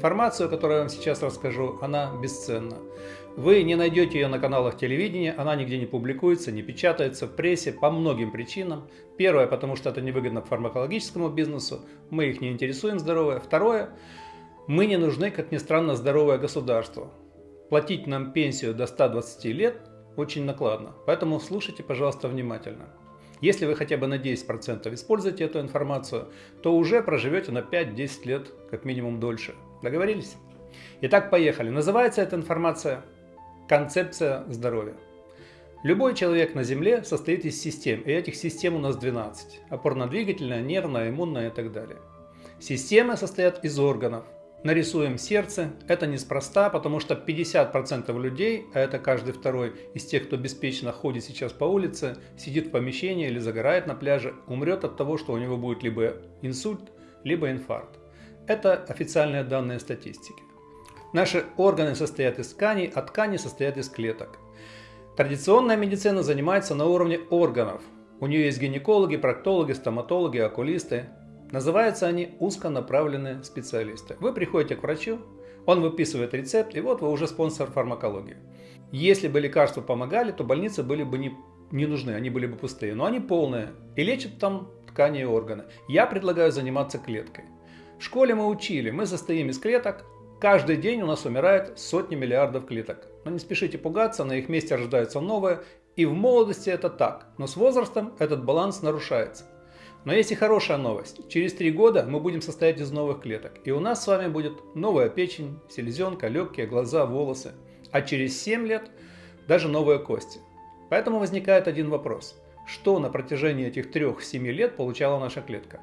информацию, которую я вам сейчас расскажу, она бесценна. Вы не найдете ее на каналах телевидения, она нигде не публикуется, не печатается в прессе по многим причинам. Первое, потому что это невыгодно фармакологическому бизнесу, мы их не интересуем здоровье. Второе, мы не нужны, как ни странно, здоровое государство. Платить нам пенсию до 120 лет очень накладно, поэтому слушайте, пожалуйста, внимательно. Если вы хотя бы на 10% используете эту информацию, то уже проживете на 5-10 лет, как минимум дольше. Договорились? Итак, поехали. Называется эта информация «Концепция здоровья». Любой человек на Земле состоит из систем, и этих систем у нас 12. Опорно-двигательная, нервная, иммунная и так далее. Системы состоят из органов, нарисуем сердце. Это неспроста, потому что 50% людей, а это каждый второй из тех, кто беспечно ходит сейчас по улице, сидит в помещении или загорает на пляже, умрет от того, что у него будет либо инсульт, либо инфаркт. Это официальные данные статистики. Наши органы состоят из тканей, а ткани состоят из клеток. Традиционная медицина занимается на уровне органов. У нее есть гинекологи, проктологи, стоматологи, окулисты, Называются они узконаправленные специалисты. Вы приходите к врачу, он выписывает рецепт, и вот вы уже спонсор фармакологии. Если бы лекарства помогали, то больницы были бы не, не нужны, они были бы пустые. Но они полные и лечат там ткани и органы. Я предлагаю заниматься клеткой. В школе мы учили, мы состоим из клеток, каждый день у нас умирает сотни миллиардов клеток. Но не спешите пугаться, на их месте рождаются новые, и в молодости это так, но с возрастом этот баланс нарушается. Но есть и хорошая новость. Через три года мы будем состоять из новых клеток. И у нас с вами будет новая печень, селезенка, легкие, глаза, волосы. А через 7 лет даже новые кости. Поэтому возникает один вопрос. Что на протяжении этих 3-7 лет получала наша клетка?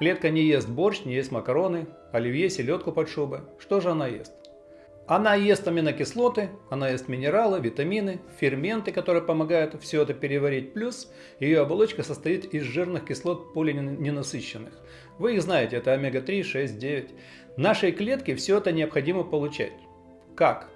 Клетка не ест борщ, не ест макароны, оливье, селедку под шубы. Что же она ест? Она ест аминокислоты, она ест минералы, витамины, ферменты, которые помогают все это переварить. Плюс ее оболочка состоит из жирных кислот полиненасыщенных. Вы их знаете, это омега-3, 6, 9. Нашей клетке все это необходимо получать. Как?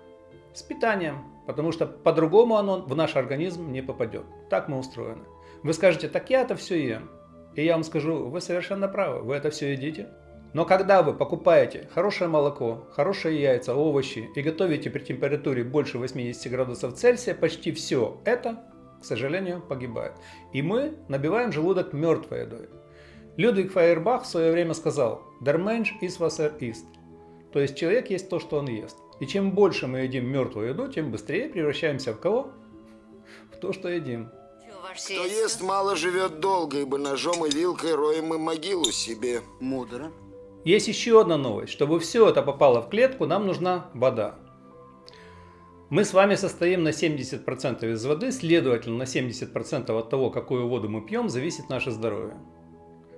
С питанием, потому что по-другому оно в наш организм не попадет. Так мы устроены. Вы скажете, так я это все ем. И я вам скажу, вы совершенно правы, вы это все едите. Но когда вы покупаете хорошее молоко, хорошие яйца, овощи и готовите при температуре больше 80 градусов Цельсия, почти все это, к сожалению, погибает. И мы набиваем желудок мертвой едой. Людвиг Фейербах в свое время сказал «Der Mensch ist was er isst». То есть человек есть то, что он ест. И чем больше мы едим мертвую еду, тем быстрее превращаемся в кого? В то, что едим. Кто ест мало, живет долго, ибо ножом и вилкой роем мы могилу себе. Мудро. Есть еще одна новость. Чтобы все это попало в клетку, нам нужна вода. Мы с вами состоим на 70% из воды, следовательно, на 70% от того, какую воду мы пьем, зависит наше здоровье.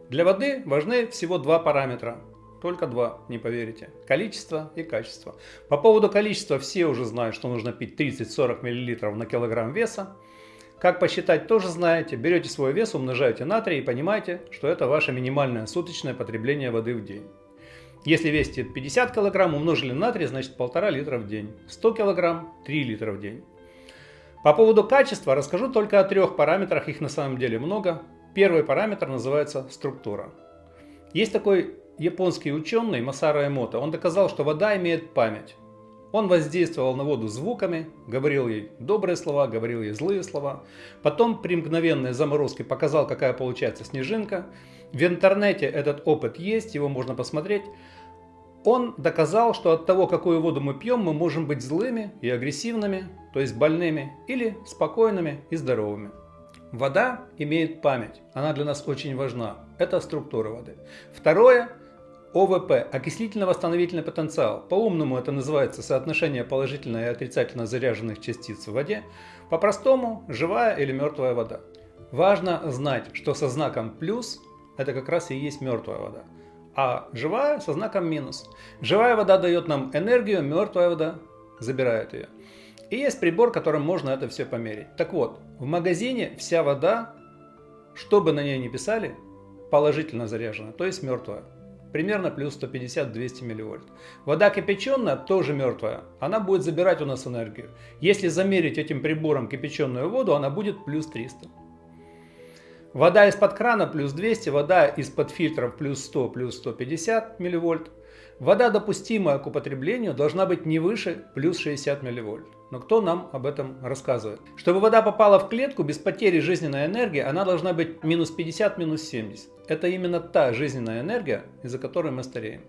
Для воды важны всего два параметра. Только два, не поверите. Количество и качество. По поводу количества все уже знают, что нужно пить 30-40 мл на килограмм веса. Как посчитать, тоже знаете. Берете свой вес, умножаете на 3 и понимаете, что это ваше минимальное суточное потребление воды в день. Если весите 50 кг, умножили на 3, значит 1,5 литра в день. 100 кг – 3 литра в день. По поводу качества расскажу только о трех параметрах, их на самом деле много. Первый параметр называется структура. Есть такой японский ученый Масара Эмото, он доказал, что вода имеет память. Он воздействовал на воду звуками, говорил ей добрые слова, говорил ей злые слова. Потом при мгновенной заморозке показал, какая получается снежинка. В интернете этот опыт есть, его можно посмотреть. Он доказал, что от того, какую воду мы пьем, мы можем быть злыми и агрессивными, то есть больными, или спокойными и здоровыми. Вода имеет память, она для нас очень важна. Это структура воды. Второе ОВП – окислительно-восстановительный потенциал. По-умному это называется соотношение положительно и отрицательно заряженных частиц в воде. По-простому – живая или мертвая вода. Важно знать, что со знаком плюс – это как раз и есть мертвая вода. А живая со знаком минус. Живая вода дает нам энергию, мертвая вода забирает ее. И есть прибор, которым можно это все померить. Так вот, в магазине вся вода, что бы на ней ни писали, положительно заряжена, то есть мертвая примерно плюс 150-200 милливольт. Вода кипяченая тоже мертвая, она будет забирать у нас энергию. Если замерить этим прибором кипяченую воду, она будет плюс 300. Вода из-под крана плюс 200, вода из-под фильтров плюс 100, плюс 150 милливольт. Вода, допустимая к употреблению, должна быть не выше плюс 60 милливольт. Но кто нам об этом рассказывает? Чтобы вода попала в клетку без потери жизненной энергии, она должна быть минус 50, минус 70. Это именно та жизненная энергия, из-за которой мы стареем.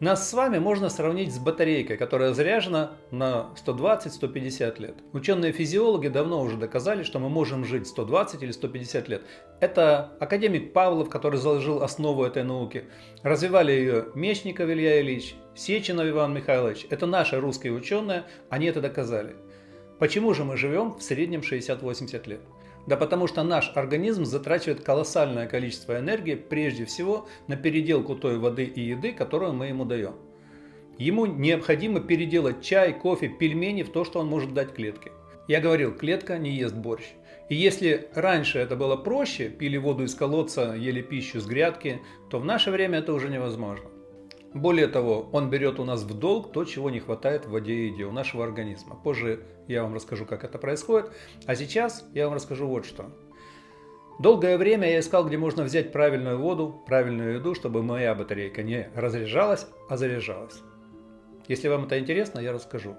Нас с вами можно сравнить с батарейкой, которая заряжена на 120-150 лет. Ученые-физиологи давно уже доказали, что мы можем жить 120 или 150 лет. Это академик Павлов, который заложил основу этой науки. Развивали ее Мечников Илья Ильич, Сеченов Иван Михайлович. Это наши русские ученые, они это доказали. Почему же мы живем в среднем 60-80 лет? Да потому что наш организм затрачивает колоссальное количество энергии прежде всего на переделку той воды и еды, которую мы ему даем. Ему необходимо переделать чай, кофе, пельмени в то, что он может дать клетке. Я говорил, клетка не ест борщ. И если раньше это было проще, пили воду из колодца, ели пищу с грядки, то в наше время это уже невозможно. Более того, он берет у нас в долг то, чего не хватает в воде и еде у нашего организма. Позже я вам расскажу, как это происходит. А сейчас я вам расскажу вот что. Долгое время я искал, где можно взять правильную воду, правильную еду, чтобы моя батарейка не разряжалась, а заряжалась. Если вам это интересно, я расскажу.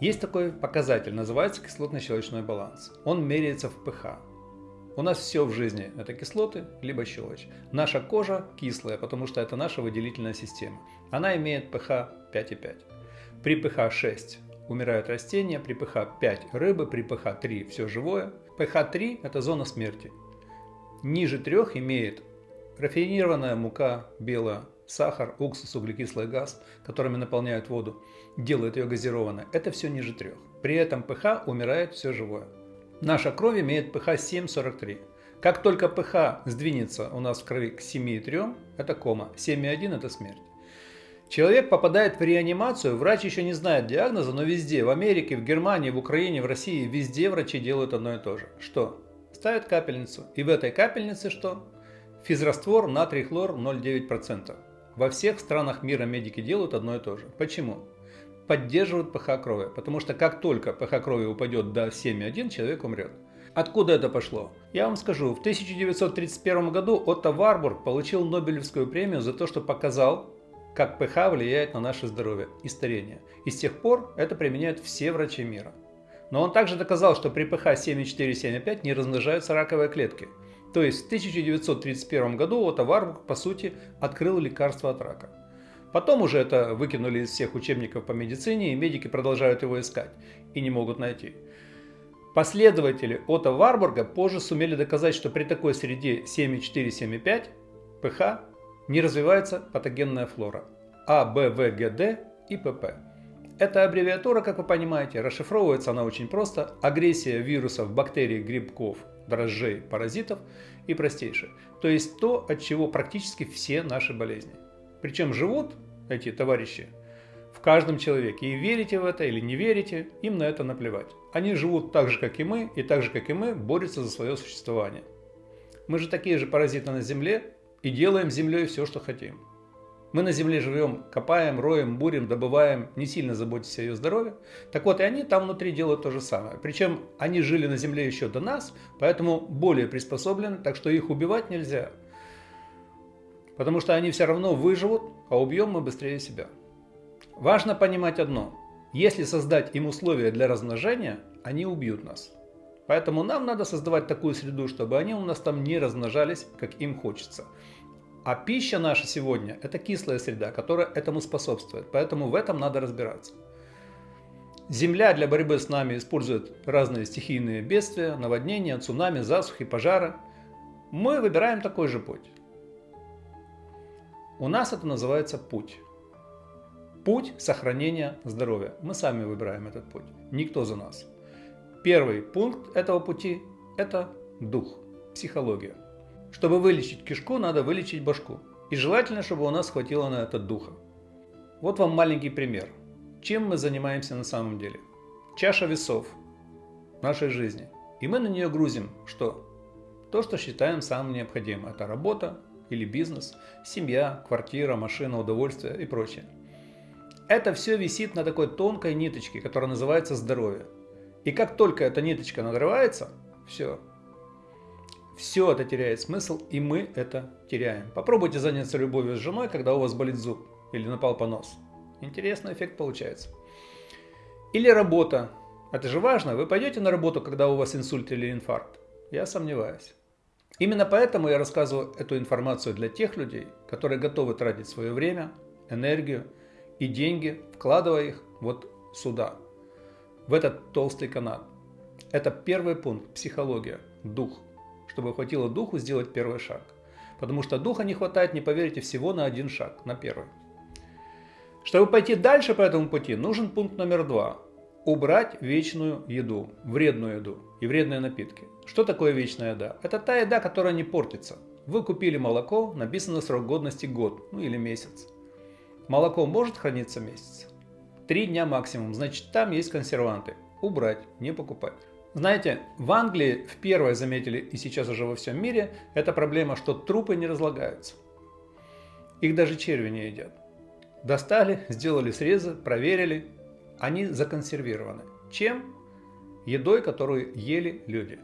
Есть такой показатель, называется кислотно-щелочной баланс. Он меряется в pH. У нас все в жизни это кислоты, либо щелочь. Наша кожа кислая, потому что это наша выделительная система. Она имеет pH 5,5. При pH 6 умирают растения, при pH 5 рыбы, при pH 3 все живое. pH 3 это зона смерти. Ниже 3 имеет рафинированная мука, белая, сахар, уксус, углекислый газ, которыми наполняют воду, делают ее газированной. Это все ниже 3. При этом pH умирает все живое. Наша кровь имеет pH 7,43. Как только pH сдвинется у нас в крови к 7,3, это кома, 7,1 это смерть. Человек попадает в реанимацию, врач еще не знает диагноза, но везде, в Америке, в Германии, в Украине, в России, везде врачи делают одно и то же. Что? Ставят капельницу. И в этой капельнице что? Физраствор натрий хлор 0,9%. Во всех странах мира медики делают одно и то же. Почему? Поддерживают pH крови, потому что как только pH крови упадет до 7,1, человек умрет. Откуда это пошло? Я вам скажу, в 1931 году Отто Варбург получил Нобелевскую премию за то, что показал, как pH влияет на наше здоровье и старение. И с тех пор это применяют все врачи мира. Но он также доказал, что при pH 7,4-7,5 не размножаются раковые клетки. То есть в 1931 году Отто Варбург, по сути, открыл лекарство от рака. Потом уже это выкинули из всех учебников по медицине, и медики продолжают его искать и не могут найти. Последователи Отто Варбурга позже сумели доказать, что при такой среде 7,4-7,5 pH не развивается патогенная флора А, Б, В, Г, Д и ПП. Эта аббревиатура, как вы понимаете, расшифровывается она очень просто. Агрессия вирусов, бактерий, грибков, дрожжей, паразитов и простейшее. То есть то, от чего практически все наши болезни. Причем живут эти товарищи в каждом человеке. И верите в это или не верите, им на это наплевать. Они живут так же, как и мы, и так же, как и мы, борются за свое существование. Мы же такие же паразиты на Земле и делаем Землей все, что хотим. Мы на Земле живем, копаем, роем, бурим, добываем, не сильно заботясь о ее здоровье. Так вот, и они там внутри делают то же самое. Причем они жили на Земле еще до нас, поэтому более приспособлены, так что их убивать нельзя. Потому что они все равно выживут, а убьем мы быстрее себя. Важно понимать одно. Если создать им условия для размножения, они убьют нас. Поэтому нам надо создавать такую среду, чтобы они у нас там не размножались, как им хочется. А пища наша сегодня – это кислая среда, которая этому способствует. Поэтому в этом надо разбираться. Земля для борьбы с нами использует разные стихийные бедствия, наводнения, цунами, засухи, пожары. Мы выбираем такой же путь. У нас это называется путь. Путь сохранения здоровья. Мы сами выбираем этот путь, никто за нас. Первый пункт этого пути – это дух, психология. Чтобы вылечить кишку, надо вылечить башку. И желательно, чтобы у нас хватило на это духа. Вот вам маленький пример. Чем мы занимаемся на самом деле? Чаша весов нашей жизни. И мы на нее грузим что? То, что считаем самым необходимым. Это работа, или бизнес, семья, квартира, машина, удовольствие и прочее. Это все висит на такой тонкой ниточке, которая называется здоровье. И как только эта ниточка надрывается, все. Все это теряет смысл, и мы это теряем. Попробуйте заняться любовью с женой, когда у вас болит зуб. или напал понос. Интересный эффект получается. Или работа. Это же важно. Вы пойдете на работу, когда у вас инсульт или инфаркт? Я сомневаюсь. Именно поэтому я рассказываю эту информацию для тех людей, которые готовы тратить свое время, энергию и деньги, вкладывая их вот сюда, в этот толстый канат. Это первый пункт – психология, дух, чтобы хватило духу сделать первый шаг. Потому что духа не хватает, не поверите, всего на один шаг, на первый. Чтобы пойти дальше по этому пути, нужен пункт номер два. Убрать вечную еду, вредную еду и вредные напитки. Что такое вечная еда? Это та еда, которая не портится. Вы купили молоко, написано срок годности год, ну или месяц. Молоко может храниться месяц? Три дня максимум, значит там есть консерванты. Убрать, не покупать. Знаете, в Англии в первой заметили, и сейчас уже во всем мире, эта проблема, что трупы не разлагаются. Их даже черви не едят. Достали, сделали срезы, проверили. Они законсервированы. Чем? Едой, которую ели люди.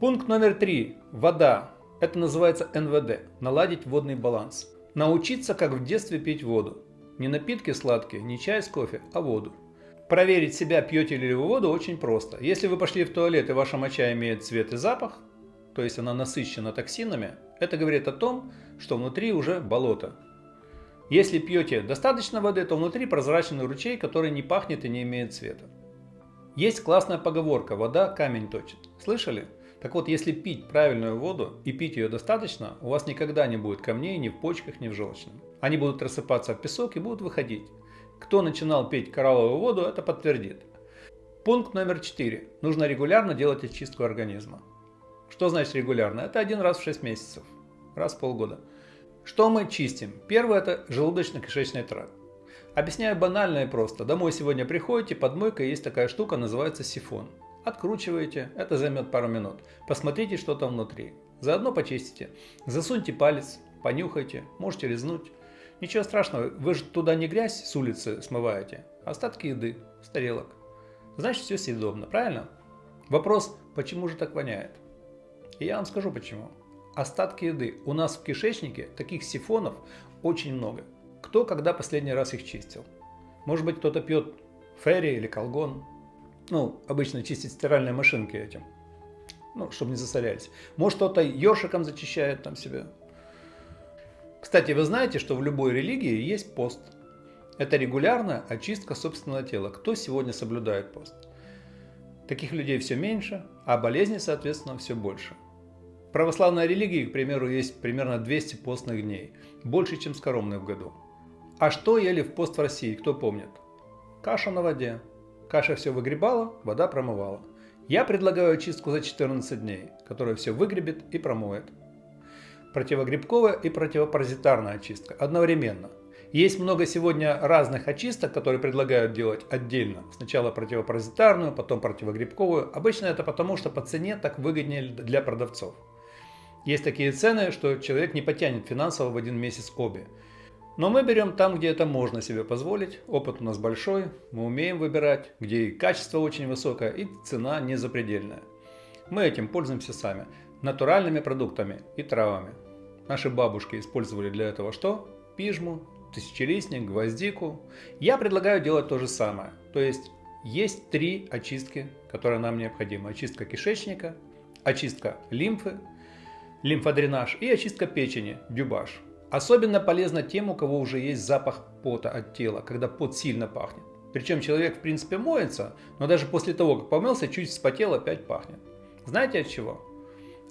Пункт номер три. Вода. Это называется НВД. Наладить водный баланс. Научиться, как в детстве пить воду. Не напитки сладкие, не чай с кофе, а воду. Проверить себя, пьете ли вы воду, очень просто. Если вы пошли в туалет и ваша моча имеет цвет и запах, то есть она насыщена токсинами, это говорит о том, что внутри уже болото, если пьете достаточно воды, то внутри прозрачный ручей, который не пахнет и не имеет цвета. Есть классная поговорка «вода камень точит». Слышали? Так вот, если пить правильную воду и пить ее достаточно, у вас никогда не будет камней ни в почках, ни в желчном. Они будут рассыпаться в песок и будут выходить. Кто начинал пить коралловую воду, это подтвердит. Пункт номер 4. Нужно регулярно делать очистку организма. Что значит регулярно? Это один раз в 6 месяцев, раз в полгода. Что мы чистим? Первое это желудочно-кишечный тракт. Объясняю банально и просто. Домой сегодня приходите, под мойкой есть такая штука, называется сифон. Откручиваете, это займет пару минут. Посмотрите, что там внутри. Заодно почистите. Засуньте палец, понюхайте, можете резнуть. Ничего страшного, вы же туда не грязь с улицы смываете, а остатки еды с тарелок. Значит, все съедобно, правильно? Вопрос, почему же так воняет? И я вам скажу почему остатки еды. У нас в кишечнике таких сифонов очень много. Кто когда последний раз их чистил? Может быть, кто-то пьет ферри или колгон. Ну, обычно чистить стиральные машинки этим. Ну, чтобы не засорялись. Может, кто-то ёршиком зачищает там себя. Кстати, вы знаете, что в любой религии есть пост. Это регулярная очистка собственного тела. Кто сегодня соблюдает пост? Таких людей все меньше, а болезней, соответственно, все больше. Православной религии, к примеру, есть примерно 200 постных дней, больше, чем скоромных в году. А что ели в пост в России, кто помнит? Каша на воде. Каша все выгребала, вода промывала. Я предлагаю очистку за 14 дней, которая все выгребет и промоет. Противогрибковая и противопаразитарная очистка одновременно. Есть много сегодня разных очисток, которые предлагают делать отдельно. Сначала противопаразитарную, потом противогрибковую. Обычно это потому, что по цене так выгоднее для продавцов. Есть такие цены, что человек не потянет финансово в один месяц обе. Но мы берем там, где это можно себе позволить, опыт у нас большой, мы умеем выбирать, где и качество очень высокое, и цена не запредельная. Мы этим пользуемся сами, натуральными продуктами и травами. Наши бабушки использовали для этого что? Пижму, тысячелистник, гвоздику. Я предлагаю делать то же самое. То есть есть три очистки, которые нам необходимы. Очистка кишечника, очистка лимфы лимфодренаж и очистка печени, дюбаш. Особенно полезно тем, у кого уже есть запах пота от тела, когда пот сильно пахнет. Причем человек в принципе моется, но даже после того, как помылся, чуть вспотел, опять пахнет. Знаете от чего?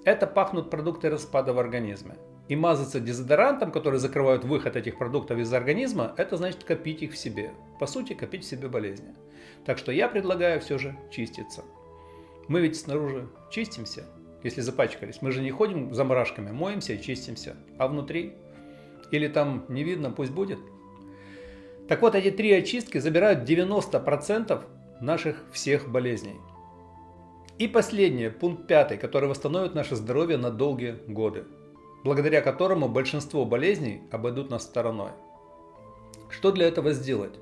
Это пахнут продукты распада в организме. И мазаться дезодорантом, который закрывают выход этих продуктов из организма, это значит копить их в себе. По сути, копить в себе болезни. Так что я предлагаю все же чиститься. Мы ведь снаружи чистимся, если запачкались. Мы же не ходим за мурашками, моемся и чистимся. А внутри? Или там не видно, пусть будет. Так вот, эти три очистки забирают 90% наших всех болезней. И последнее, пункт пятый, который восстановит наше здоровье на долгие годы, благодаря которому большинство болезней обойдут нас стороной. Что для этого сделать?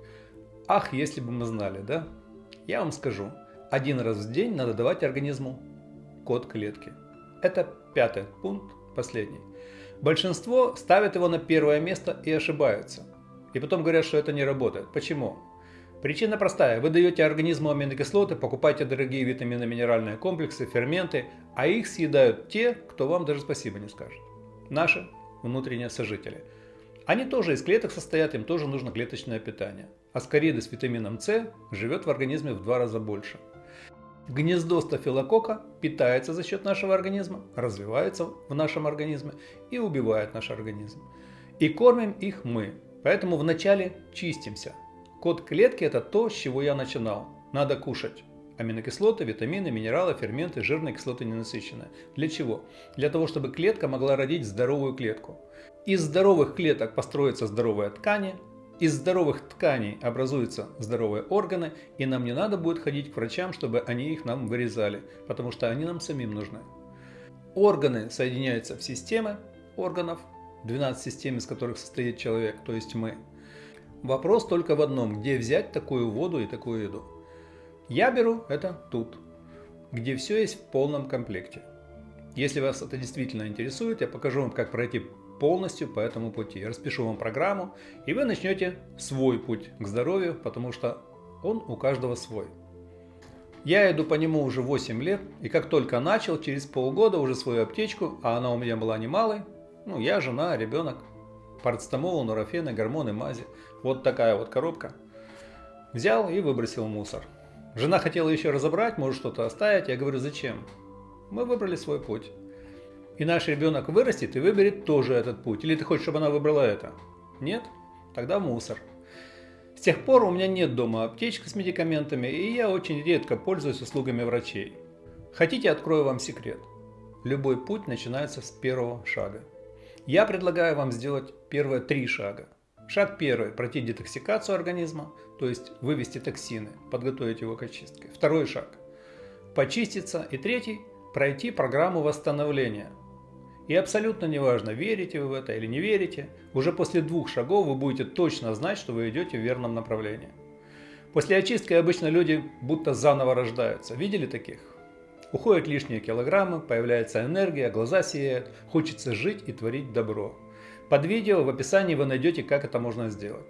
Ах, если бы мы знали, да? Я вам скажу. Один раз в день надо давать организму код клетки. Это пятый пункт, последний. Большинство ставят его на первое место и ошибаются. И потом говорят, что это не работает. Почему? Причина простая. Вы даете организму аминокислоты, покупаете дорогие витамины, минеральные комплексы, ферменты, а их съедают те, кто вам даже спасибо не скажет. Наши внутренние сожители. Они тоже из клеток состоят, им тоже нужно клеточное питание. Аскариды с витамином С живет в организме в два раза больше. Гнездо стафилокока питается за счет нашего организма, развивается в нашем организме и убивает наш организм. И кормим их мы. Поэтому вначале чистимся. Код клетки это то, с чего я начинал. Надо кушать. Аминокислоты, витамины, минералы, ферменты, жирные кислоты ненасыщенные. Для чего? Для того, чтобы клетка могла родить здоровую клетку. Из здоровых клеток построятся здоровые ткани, из здоровых тканей образуются здоровые органы, и нам не надо будет ходить к врачам, чтобы они их нам вырезали, потому что они нам самим нужны. Органы соединяются в системы органов, 12 систем, из которых состоит человек, то есть мы. Вопрос только в одном, где взять такую воду и такую еду. Я беру это тут, где все есть в полном комплекте. Если вас это действительно интересует, я покажу вам, как пройти полностью по этому пути. Я распишу вам программу, и вы начнете свой путь к здоровью, потому что он у каждого свой. Я иду по нему уже 8 лет, и как только начал, через полгода уже свою аптечку, а она у меня была немалой, ну, я, жена, ребенок, парацетамол, нурофены, гормоны, мази, вот такая вот коробка, взял и выбросил мусор. Жена хотела еще разобрать, может что-то оставить, я говорю, зачем? Мы выбрали свой путь и наш ребенок вырастет и выберет тоже этот путь. Или ты хочешь, чтобы она выбрала это? Нет? Тогда мусор. С тех пор у меня нет дома аптечки с медикаментами, и я очень редко пользуюсь услугами врачей. Хотите, открою вам секрет. Любой путь начинается с первого шага. Я предлагаю вам сделать первые три шага. Шаг первый – пройти детоксикацию организма, то есть вывести токсины, подготовить его к очистке. Второй шаг – почиститься. И третий – пройти программу восстановления – и абсолютно неважно, верите вы в это или не верите, уже после двух шагов вы будете точно знать, что вы идете в верном направлении. После очистки обычно люди будто заново рождаются. Видели таких? Уходят лишние килограммы, появляется энергия, глаза сияют, хочется жить и творить добро. Под видео в описании вы найдете, как это можно сделать.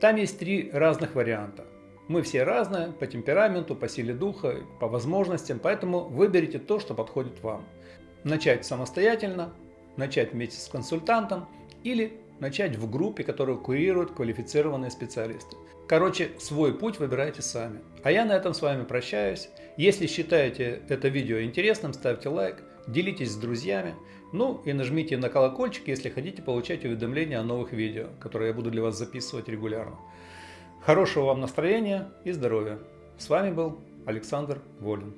Там есть три разных варианта. Мы все разные по темпераменту, по силе духа, по возможностям, поэтому выберите то, что подходит вам начать самостоятельно, начать вместе с консультантом или начать в группе, которую курируют квалифицированные специалисты. Короче, свой путь выбирайте сами. А я на этом с вами прощаюсь. Если считаете это видео интересным, ставьте лайк, делитесь с друзьями. Ну и нажмите на колокольчик, если хотите получать уведомления о новых видео, которые я буду для вас записывать регулярно. Хорошего вам настроения и здоровья. С вами был Александр Волин.